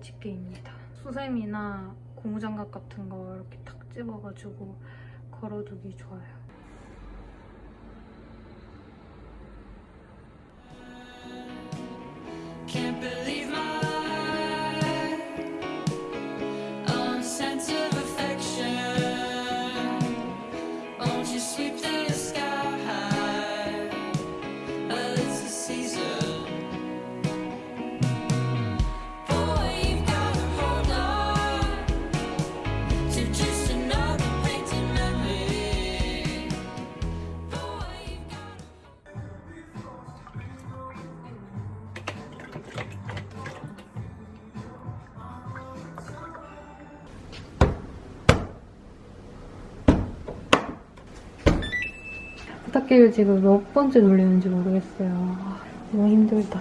베개입니다. 수세미나 고무장갑 같은 거 이렇게 탁 집어가지고 걸어두기 좋아요. 세탁기를 지금 몇 번째 돌리는지 모르겠어요. 아, 너무 힘들다.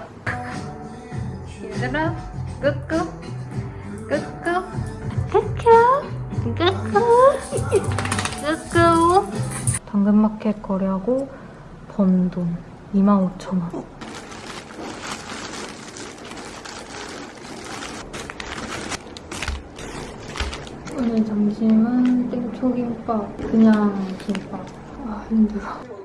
얘들아, 끄끄, 끄끄, 끄끄, 끄끄, 끄끄. 당근마켓 거래하고 번 돈 25,000원. 오늘 점심은 땡초김밥, 그냥 김밥. 아, 힘들어.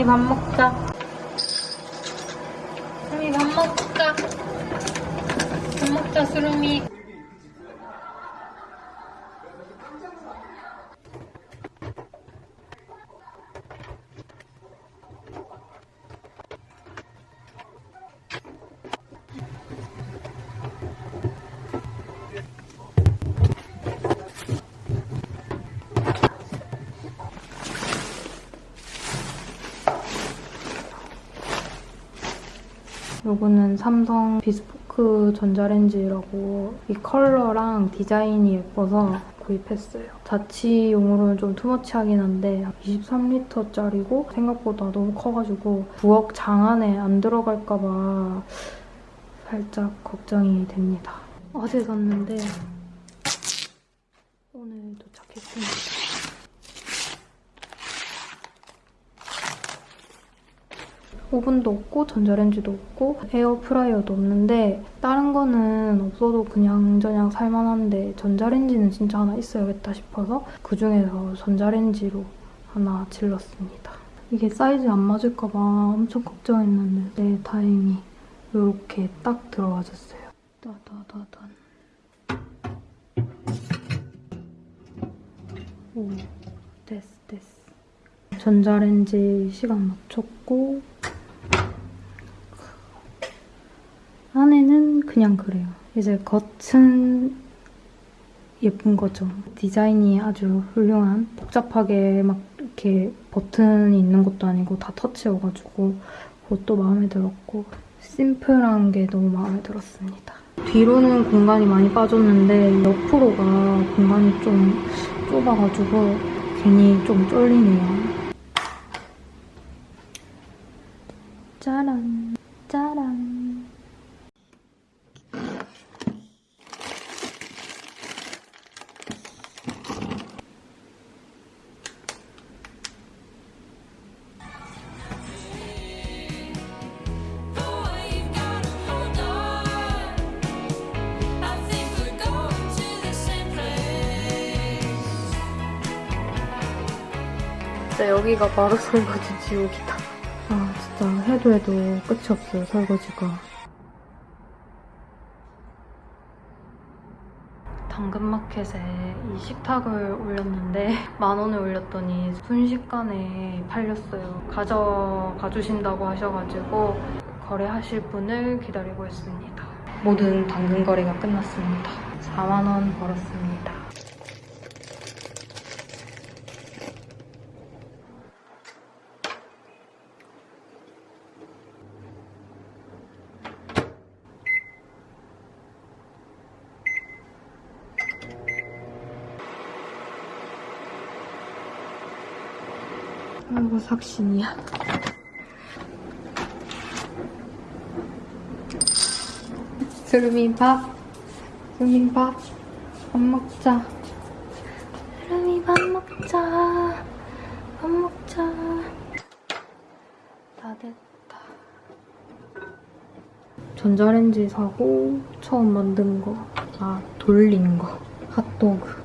수미 밥 먹자. 수미 밥 먹자. 밥 먹자, 수름이. 요거는 삼성 비스포크 전자레인지라고 이 컬러랑 디자인이 예뻐서 구입했어요. 자취용으로는 좀 투머치하긴 한데 23리터짜리고 생각보다 너무 커가지고 부엌 장 안에 안 들어갈까 봐 살짝 걱정이 됩니다. 어제 샀는데 오늘 도착했습니다. 오븐도 없고 전자레인지도 없고 에어프라이어도 없는데 다른 거는 없어도 그냥 저냥 살만한데 전자레인지는 진짜 하나 있어야겠다 싶어서 그중에서 전자레인지로 하나 질렀습니다. 이게 사이즈 안 맞을까 봐 엄청 걱정했는데 네, 다행히 이렇게 딱 들어와줬어요. 따다다단. 오, 됐어, 됐어. 전자레인지 시간 맞췄고 안에는 그냥 그래요. 이제 겉은 예쁜 거죠. 디자인이 아주 훌륭한 복잡하게 막 이렇게 버튼이 있는 것도 아니고 다 터치여가지고 그것도 마음에 들었고 심플한 게 너무 마음에 들었습니다. 뒤로는 공간이 많이 빠졌는데 옆으로가 공간이 좀 좁아가지고 괜히 좀 쫄리네요. 짜란, 짜란. 여기가 바로 설거지 지옥이다. 아, 진짜 해도 해도 끝이 없어요, 설거지가. 당근마켓에 이 식탁을 올렸는데 만 원을 올렸더니 순식간에 팔렸어요. 가져가 주신다고 하셔가지고 거래하실 분을 기다리고 있습니다. 모든 당근 거래가 끝났습니다. 4만 원 벌었습니다. 아이고 삭신이야. 수름이 밥. 수름이 밥. 밥 먹자. 수름이 밥 먹자. 밥 먹자. 다 됐다. 전자레인지 사고 처음 만든 거. 아, 돌린 거. 핫도그.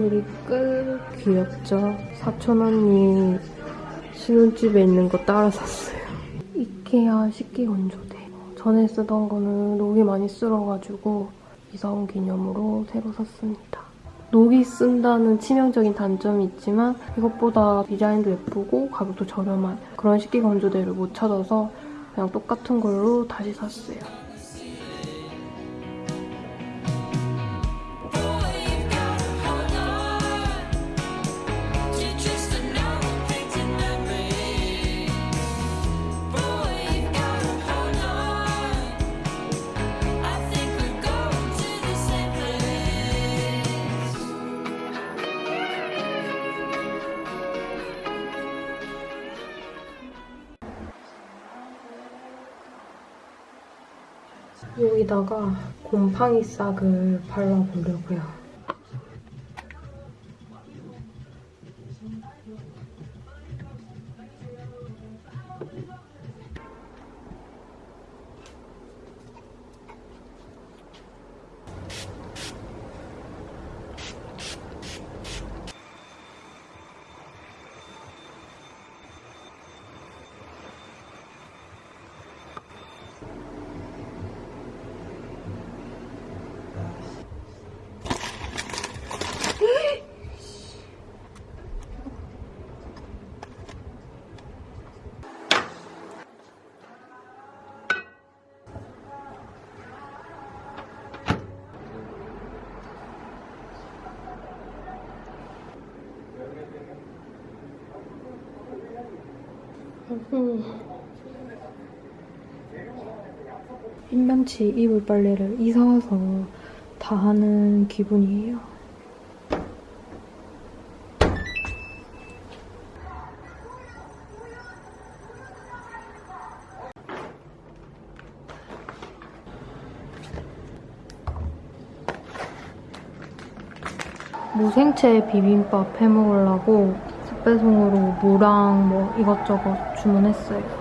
조리 끝 귀엽죠? 사촌 언니 신혼집에 있는 거 따라 샀어요. 이케아 식기 건조대. 전에 쓰던 거는 녹이 많이 쓸어가지고 이사 온 기념으로 새로 샀습니다. 녹이 쓴다는 치명적인 단점이 있지만 이것보다 디자인도 예쁘고 가격도 저렴한 그런 식기 건조대를 못 찾아서 그냥 똑같은 걸로 다시 샀어요. 여기다가 곰팡이 싹을 발라보려고요. 일면치 이불 빨래를 이사 와서 다 하는 기분이에요. 무생채 비빔밥 해 먹으려고 습배송으로 무랑 뭐 이것저것 주문했어요.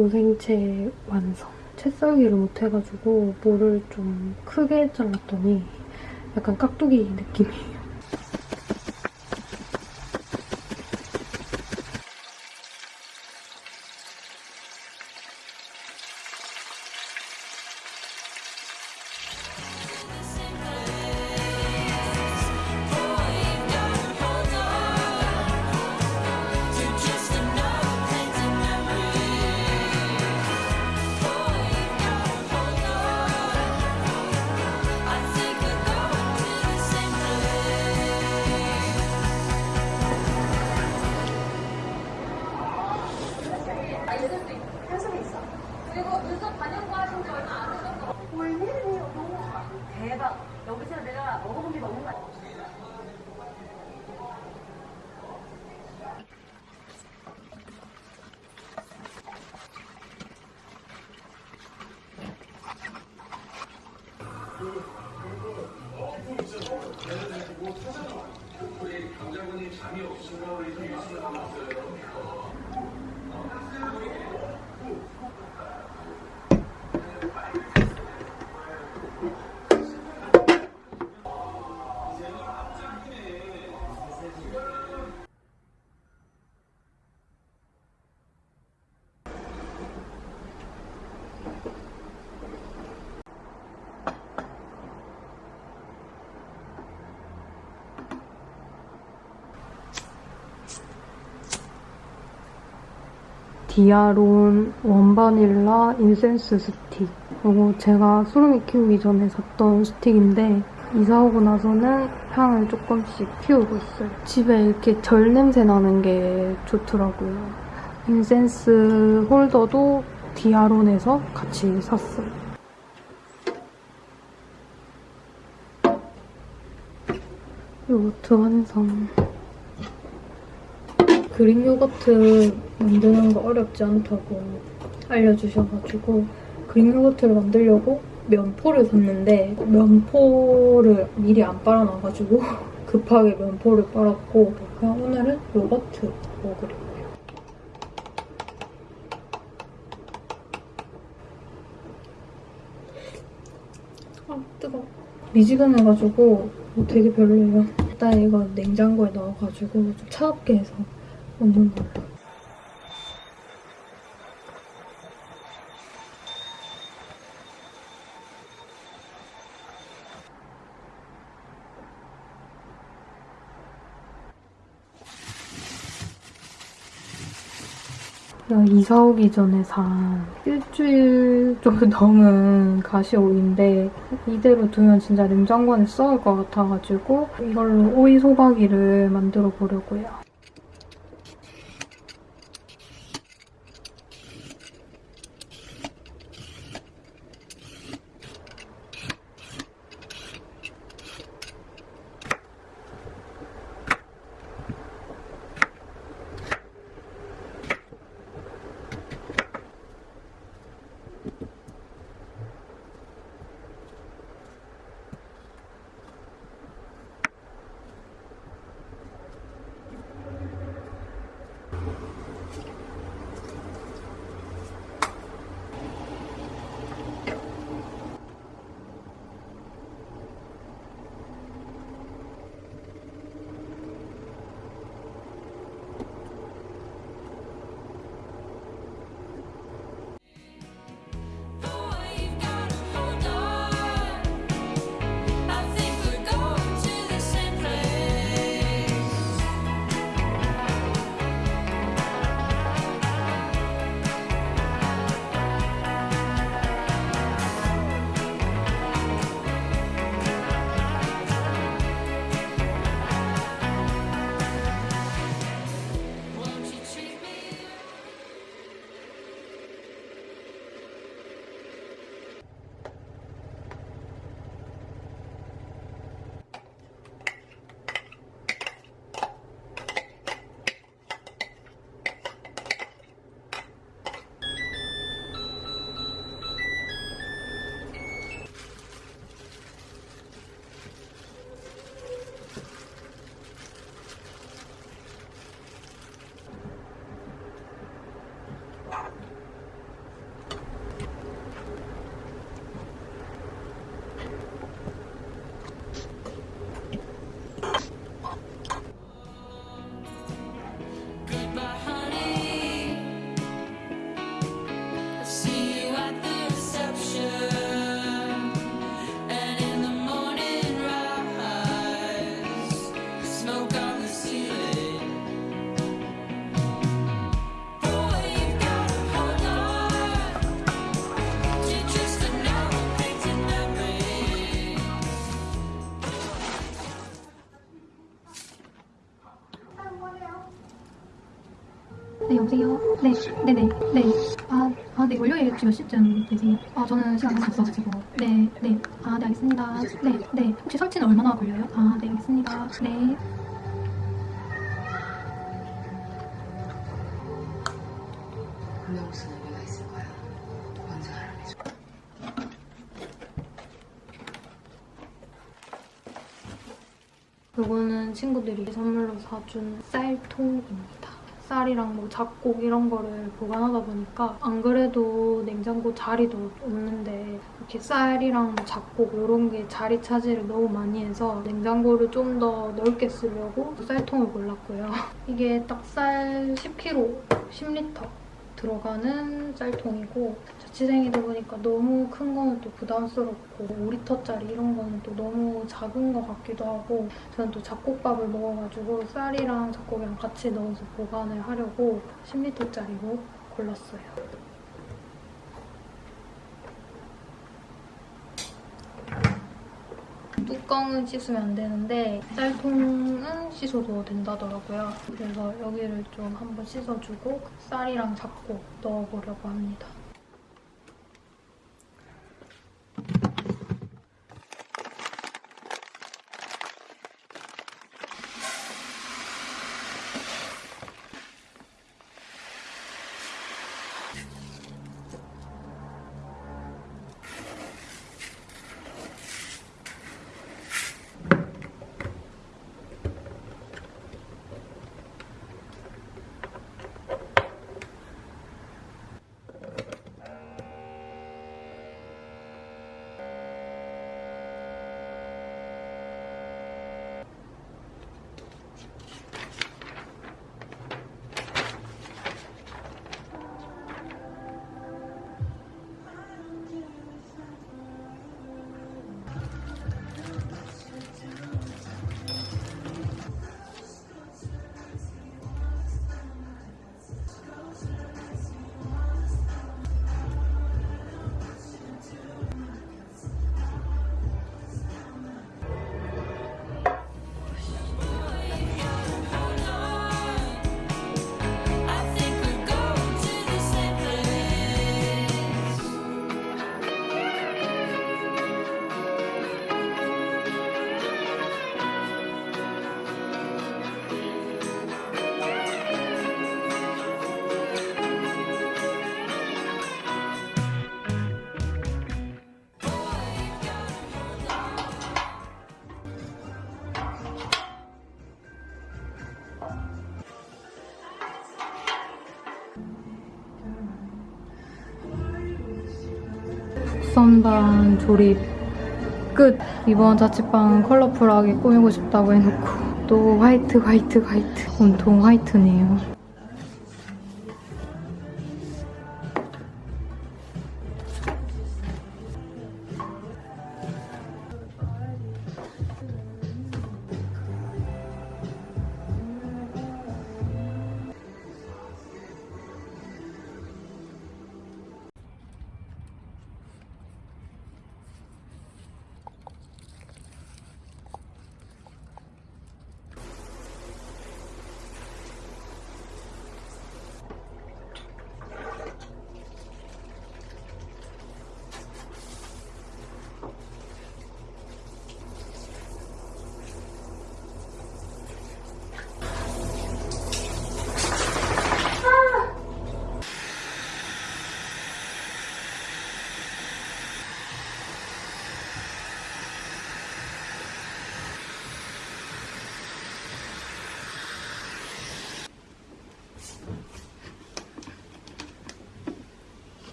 무생채 완성. 채 썰기를 못해가지고 모를 좀 크게 잘랐더니 약간 깍두기 느낌이에요. 우리 강자분이 잠이 없으면 이렇게 유치를 하고 있어요. 디아론 원바닐라 incense stick. 이거 제가 수름이 키우기 전에 샀던 스틱인데 이사 오고 나서는 향을 조금씩 피우고 있어요. 집에 이렇게 절 냄새 나는 게 좋더라고요. incense holder도 디아론에서 같이 샀어요. 요거트 완성. 그릭 요거트 만드는 거 어렵지 않다고 알려주셔가지고 그릭 요거트를 만들려고 면포를 샀는데 면포를 미리 안 빨아놔가지고 급하게 면포를 빨았고 그냥 오늘은 요거트 먹으려고요. 아 뜨거워. 미지근해가지고 되게 별로예요. 일단 이거 냉장고에 넣어가지고 좀 차갑게 해서 이사 오기 전에 산 일주일 정도 넘은 가시오이인데 이대로 두면 진짜 냉장고에 썩을 것 같아가지고 이걸로 오이 소박이를 만들어 보려고요. 네, 여보세요? 네, 네네, 네. 아, 아, 네, 월요일 혹시 몇 시쯤 되세요? 아, 저는 시간 많이 없어가지고. 네, 네. 아, 네, 알겠습니다. 네, 네. 혹시 설치는 얼마나 걸려요? 아, 네, 알겠습니다. 네. 요거는 친구들이 선물로 사준 쌀통입니다. 쌀이랑 뭐 잡곡 이런 거를 보관하다 보니까 안 그래도 냉장고 자리도 없는데 이렇게 쌀이랑 뭐 잡곡 이런 게 자리 차지를 너무 많이 해서 냉장고를 좀 더 넓게 쓰려고 쌀통을 골랐고요. 이게 딱쌀 10kg, 10리터 들어가는 쌀통이고 자취생이다 보니까 너무 큰 거는 또 부담스럽고 5리터짜리 이런 거는 또 너무 작은 것 같기도 하고 저는 또 잡곡밥을 먹어가지고 쌀이랑 잡곡이랑 같이 넣어서 보관을 하려고 10리터짜리로 골랐어요. 뚜껑은 씻으면 안 되는데 쌀통은 씻어도 된다더라고요. 그래서 여기를 좀 한번 씻어주고 쌀이랑 잡곡 넣어보려고 합니다. 선반 조립 끝! 이번 자취방 컬러풀하게 꾸미고 싶다고 해놓고 또 화이트 화이트 화이트 온통 화이트네요.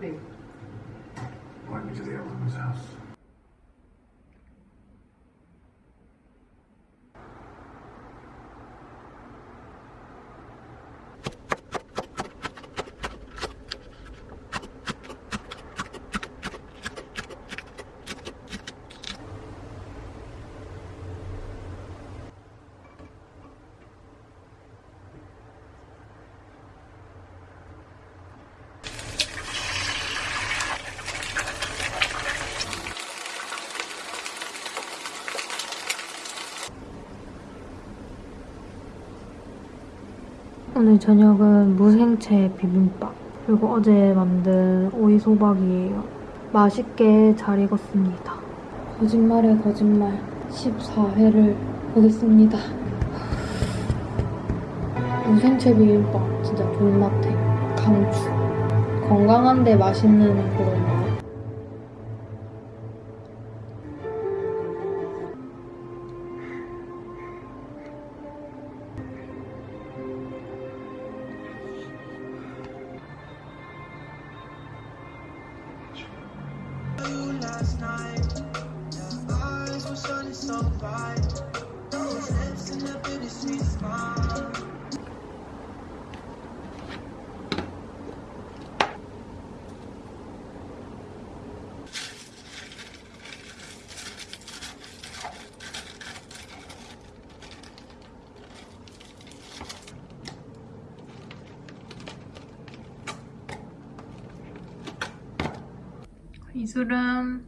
be? Invite me to the old woman's house. 오늘 저녁은 무생채 비빔밥 그리고 어제 만든 오이소박이에요. 맛있게 잘 익었습니다. 거짓말에 거짓말 14회를 보겠습니다. 무생채 비빔밥 진짜 존맛해. 강추. 건강한데 맛있는 그런 이수름.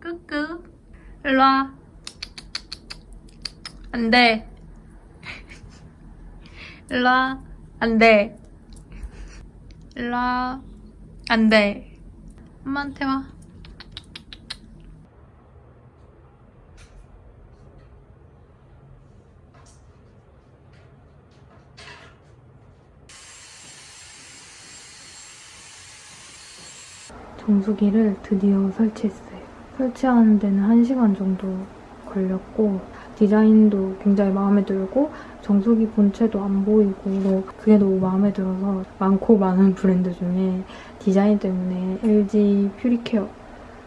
끄끄. 일로와. 안돼. 일로와. 안돼. 일로와. 안돼. 엄마한테 와 정수기를 드디어 설치했어요. 설치하는 데는 1시간 정도 걸렸고 디자인도 굉장히 마음에 들고 정수기 본체도 안 보이고 그게 너무 마음에 들어서 많고 많은 브랜드 중에 디자인 때문에 LG 퓨리케어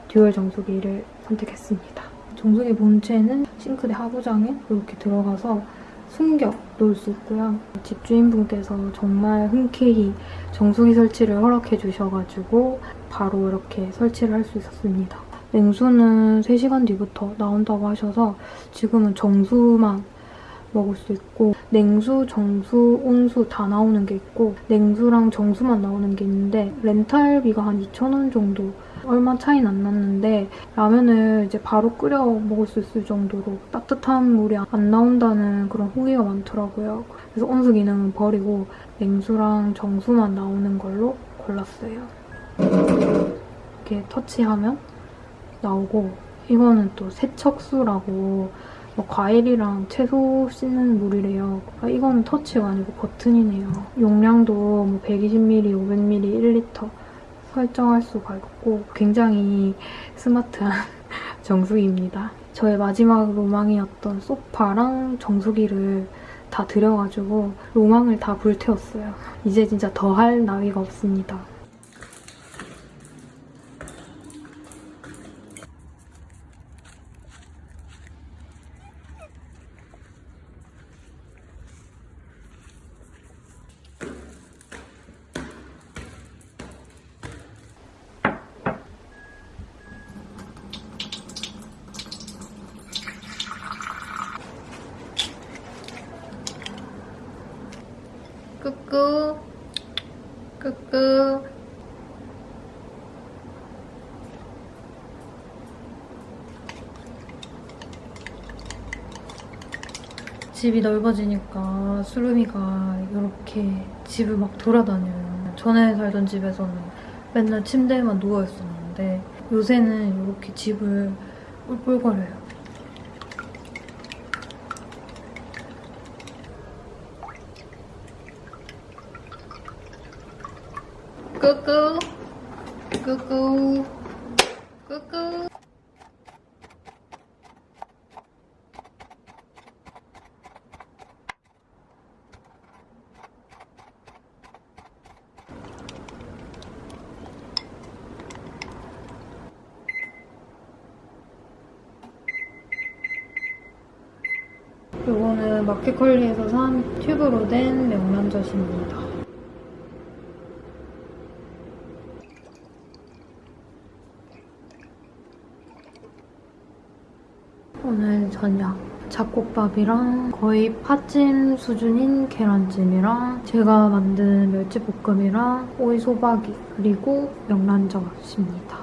듀얼 정수기를 선택했습니다. 정수기 본체는 싱크대 하부장에 이렇게 들어가서 숨겨 놓을 수 있고요. 집주인분께서 정말 흔쾌히 정수기 설치를 허락해 주셔가지고 바로 이렇게 설치를 할 수 있었습니다. 냉수는 3시간 뒤부터 나온다고 하셔서 지금은 정수만 먹을 수 있고 냉수, 정수, 온수 다 나오는 게 있고 냉수랑 정수만 나오는 게 있는데 렌탈비가 한 2,000원 정도 얼마 차이는 안 났는데 라면을 이제 바로 끓여 먹을 수 있을 정도로 따뜻한 물이 안 나온다는 그런 후기가 많더라고요. 그래서 온수 기능은 버리고 냉수랑 정수만 나오는 걸로 골랐어요. 이렇게 터치하면 나오고 이거는 또 세척수라고 뭐 과일이랑 채소 씻는 물이래요. 아, 이거는 터치가 아니고 버튼이네요. 용량도 뭐 120ml, 500ml, 1리터 설정할 수가 있고 굉장히 스마트한 정수기입니다. 저의 마지막 로망이었던 소파랑 정수기를 다 들여가지고 로망을 다 불태웠어요. 이제 진짜 더 할 나위가 없습니다. 끄끄 끄끄 집이 넓어지니까 수루미가 이렇게 집을 막 돌아다녀요. 전에 살던 집에서는 맨날 침대에만 누워 있었는데 요새는 이렇게 집을 뿔뿔거려요. 끄끄 끄끄 끄끄 이거는 마켓컬리에서 산 튜브로 된 명란젓입니다. 오늘 저녁 잡곡밥이랑 거의 팥찜 수준인 계란찜이랑 제가 만든 멸치볶음이랑 오이소박이 그리고 명란젓입니다.